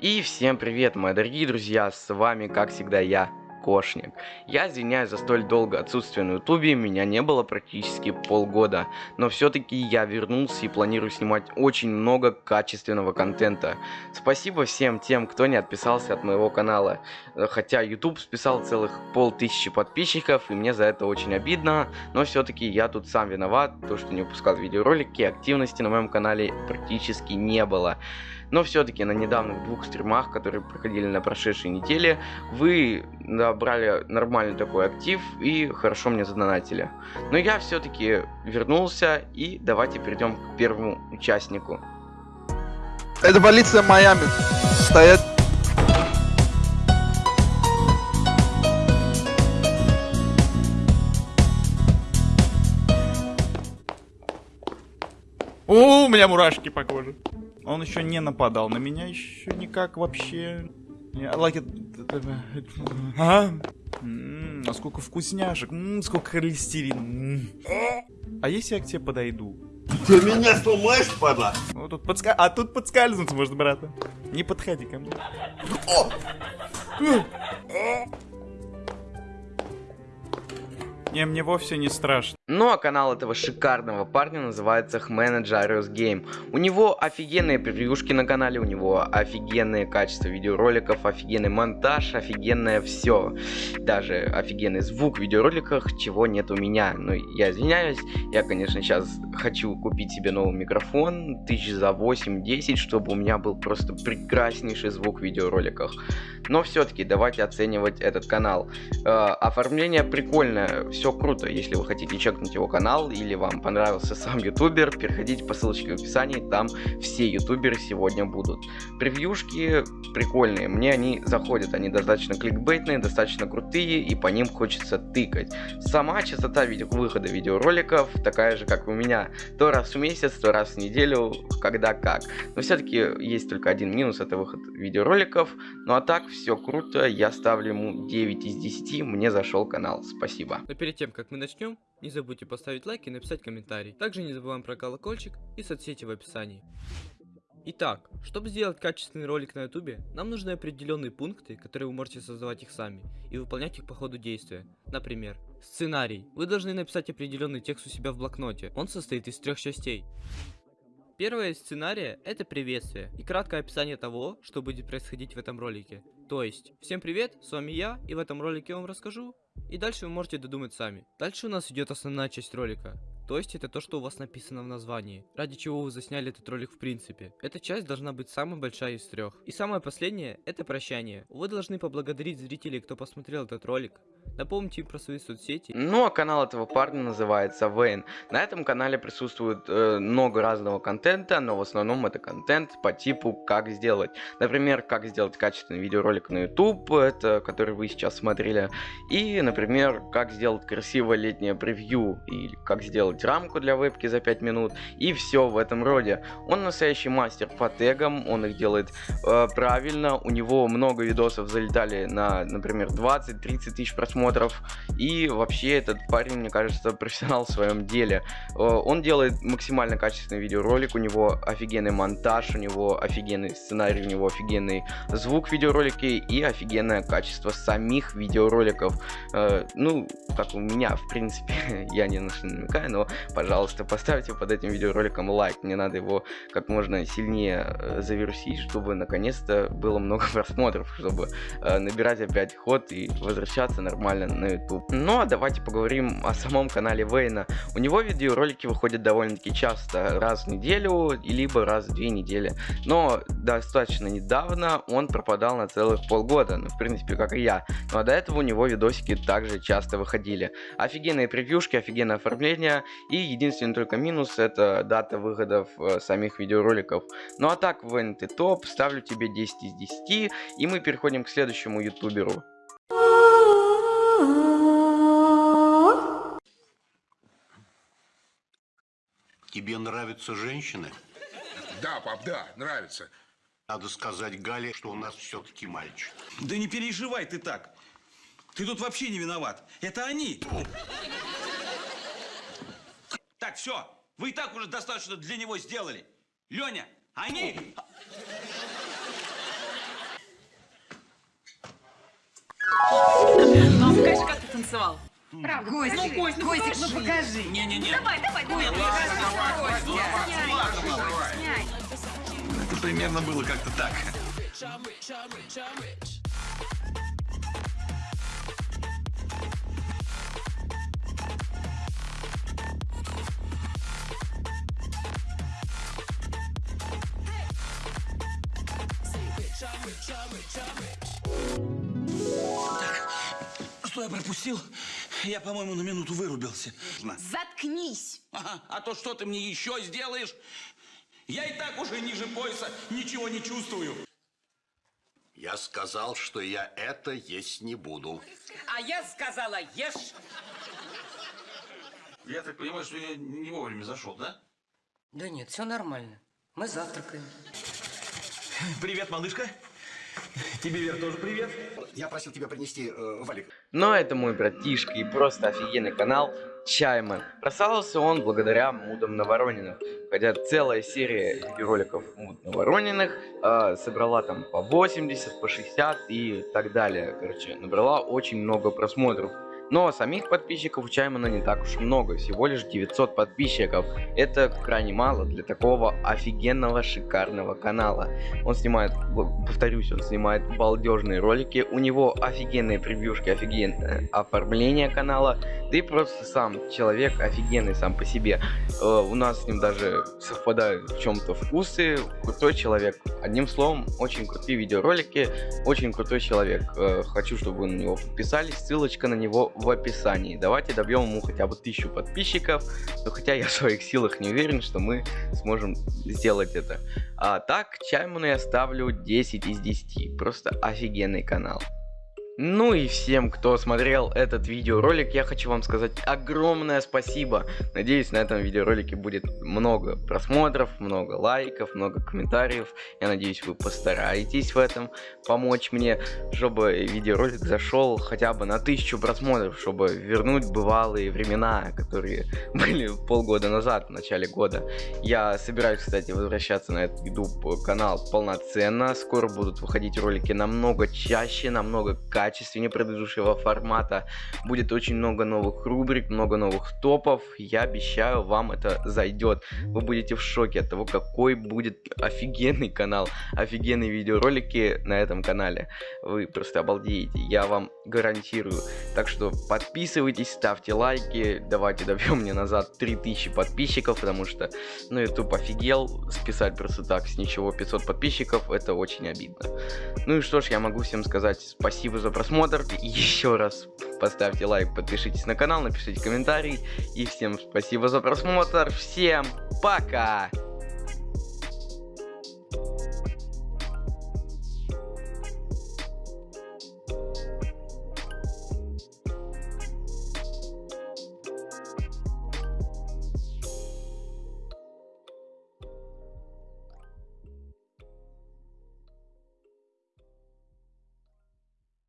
И всем привет, мои дорогие друзья, с вами, как всегда, я, Кошник. Я извиняюсь за столь долгое отсутствие на ютубе, меня не было практически полгода, но все-таки я вернулся и планирую снимать очень много качественного контента. Спасибо всем тем, кто не отписался от моего канала, хотя YouTube списал целых полтысячи подписчиков, и мне за это очень обидно, но все-таки я тут сам виноват, то что не выпускал видеоролики, активности на моем канале практически не было. Но все-таки на недавних двух стримах, которые проходили на прошедшей неделе, вы набрали нормальный такой актив и хорошо мне задонатили. Но я все-таки вернулся и давайте перейдем к первому участнику. Это полиция Майами. Стоять. О, у меня мурашки по коже. Он еще не нападал на меня, еще никак вообще. Я like it. А? М-м, а сколько вкусняшек, М-м, сколько холестерина. А если я к тебе подойду? Ты меня сломаешь, падла? Ну, тут подска... А тут подскользнуться можно, брата. Не подходи ко мне. Не, мне вовсе не страшно. Ну а канал этого шикарного парня называется Хменеджариус Game. У него офигенные превьюшки на канале, у него офигенное качество видеороликов, офигенный монтаж, офигенное все. Даже офигенный звук в видеороликах, чего нет у меня. Ну, я извиняюсь, я, конечно, сейчас хочу купить себе новый микрофон, тысяч за 8-10, чтобы у меня был просто прекраснейший звук в видеороликах. Но все-таки давайте оценивать этот канал. Э, оформление прикольное, все круто. Если вы хотите чекнуть его канал или вам понравился сам ютубер, переходите по ссылочке в описании, там все ютуберы сегодня будут. Превьюшки прикольные, мне они заходят, они достаточно кликбейтные, достаточно крутые и по ним хочется тыкать. Сама частота видео выхода видеороликов такая же, как у меня. То раз в месяц, то раз в неделю, когда как. Но все-таки есть только один минус, это выход видеороликов. Ну а так, все круто, я ставлю ему 9 из 10, мне зашел канал, спасибо. Но перед тем, как мы начнем, не забудьте поставить лайк и написать комментарий. Также не забываем про колокольчик и соцсети в описании. Итак, чтобы сделать качественный ролик на ютубе, нам нужны определенные пункты, которые вы можете создавать их сами и выполнять их по ходу действия. Например, сценарий. Вы должны написать определенный текст у себя в блокноте. Он состоит из трех частей. Первое сценария – это приветствие и краткое описание того, что будет происходить в этом ролике. То есть, всем привет, с вами я, и в этом ролике я вам расскажу, и дальше вы можете додумать сами. Дальше у нас идет основная часть ролика. То есть это то, что у вас написано в названии, ради чего вы засняли этот ролик в принципе. Эта часть должна быть самая большая из трех. И самое последнее, это прощание. Вы должны поблагодарить зрителей, кто посмотрел этот ролик, Напомните им про свои соцсети. Ну а канал этого парня называется Вейн. На этом канале присутствует э, много разного контента, но в основном это контент по типу как сделать. Например, как сделать качественный видеоролик на YouTube, это который вы сейчас смотрели. И, например, как сделать красивое летнее превью, или как сделать рамку для вебки за 5 минут, и все в этом роде. Он настоящий мастер по тегам, он их делает э, правильно, у него много видосов залетали на, например, 20-30 тысяч просмотров. И вообще этот парень, мне кажется, профессионал в своем деле. Э, он делает максимально качественный видеоролик, у него офигенный монтаж, у него офигенный сценарий, у него офигенный звук в видеоролике и офигенное качество самих видеороликов. Э, ну, как у меня, в принципе, я не на что намекаю, но, пожалуйста, поставьте под этим видеороликом лайк. Мне надо его как можно сильнее э, завирусить, чтобы наконец-то было много просмотров, чтобы набирать опять ход и возвращаться нормально на YouTube. Ну а давайте поговорим о самом канале Вейна. У него видеоролики выходят довольно-таки часто, раз в неделю, либо раз в две недели. Но достаточно недавно он пропадал на целых полгода, ну в принципе как и я. Ну а до этого у него видосики также часто выходили. Офигенные превьюшки, офигенное оформление и единственный только минус это дата выходов э, самих видеороликов. Ну а так, Вейн ты топ, ставлю тебе 10 из 10 и мы переходим к следующему ютуберу. Тебе нравятся женщины? Да, пап, да, нравится. Надо сказать Гале, что у нас все-таки мальчик. Да не переживай ты так. Ты тут вообще не виноват. Это они. Так, все. Вы и так уже достаточно для него сделали. Леня, они... Ну, покажи, как ты танцевал. Правда, Гостик, ну, Кость, ну Гостик, покажи. ну покажи. Не-не-не. Давай, давай, давай. Нет, ну, ну, Это примерно было как-то так. Что я пропустил? Я, по-моему, на минуту вырубился. Заткнись. Ага, а то что ты мне еще сделаешь? Я и так уже ниже пояса ничего не чувствую. Я сказал, что я это есть не буду. А я сказала, ешь. Я так понимаю, что я не вовремя зашел, да? Да нет, все нормально. Мы завтракаем. Привет, малышка. Тебе, Вер, тоже привет. Я просил тебя принести э, валик. Но это мой братишка и просто офигенный канал Чайман. Прославился он благодаря мудам на Ворониных. Хотя целая серия видеороликов муд на Ворониных э, собрала там по 80, по 60 и так далее. Короче, набрала очень много просмотров. Но самих подписчиков у Чаймана не так уж много, всего лишь 900 подписчиков. Это крайне мало для такого офигенного, шикарного канала. Он снимает, повторюсь, он снимает балдежные ролики, у него офигенные превьюшки, офигенное оформление канала, и просто сам человек офигенный сам по себе. Э, у нас с ним даже совпадают в чем-то вкусы, крутой человек. Одним словом, очень крутые видеоролики, очень крутой человек. Э, хочу, чтобы вы на него подписались, ссылочка на него в описании. Давайте добьем ему хотя бы тысячу подписчиков, но хотя я в своих силах не уверен, что мы сможем сделать это. А так, Чайману я ставлю 10 из 10. Просто офигенный канал. Ну и всем, кто смотрел этот видеоролик, я хочу вам сказать огромное спасибо. Надеюсь, на этом видеоролике будет много просмотров, много лайков, много комментариев. Я надеюсь, вы постараетесь в этом помочь мне, чтобы видеоролик зашел хотя бы на тысячу просмотров, чтобы вернуть бывалые времена, которые были полгода назад, в начале года. Я собираюсь, кстати, возвращаться на этот YouTube канал полноценно. Скоро будут выходить ролики намного чаще, намного качественнее предыдущего формата. Будет очень много новых рубрик, много новых топов. Я обещаю, вам это зайдет. Вы будете в шоке от того, какой будет офигенный канал, офигенные видеоролики на этом канале. Вы просто обалдеете, я вам гарантирую. Так что подписывайтесь, ставьте лайки, давайте добьем мне назад 3000 подписчиков, потому что, ну, YouTube офигел, списать просто так с ничего 500 подписчиков, это очень обидно. Ну и что ж, я могу всем сказать спасибо за просмотр, еще раз поставьте лайк, подпишитесь на канал, напишите комментарий, и всем спасибо за просмотр, всем пока!